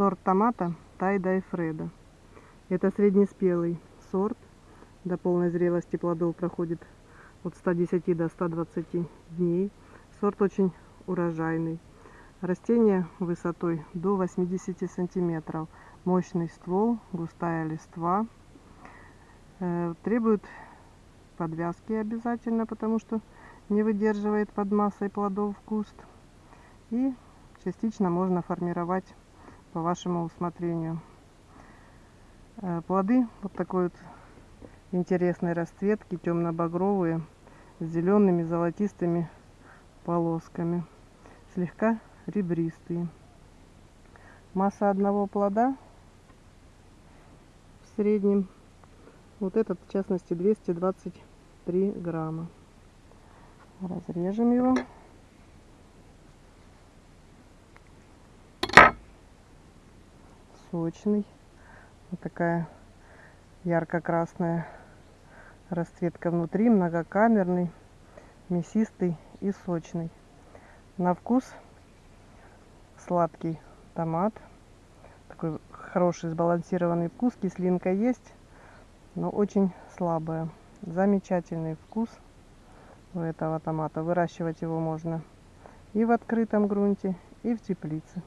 Сорт томата Тайдай Фреда. Это среднеспелый сорт. До полной зрелости плодов проходит от 110 до 120 дней. Сорт очень урожайный. Растение высотой до 80 сантиметров. Мощный ствол, густая листва. Э, требует подвязки обязательно, потому что не выдерживает под массой плодов куст. И частично можно формировать по вашему усмотрению. Э, плоды вот такой вот интересной расцветки, темно-багровые, с зелеными золотистыми полосками, слегка ребристые. Масса одного плода в среднем, вот этот в частности 223 грамма. Разрежем его. Сочный. Вот такая ярко-красная расцветка внутри, многокамерный, мясистый и сочный. На вкус сладкий томат. Такой хороший сбалансированный вкус. Кислинка есть, но очень слабая. Замечательный вкус у этого томата. Выращивать его можно и в открытом грунте, и в теплице.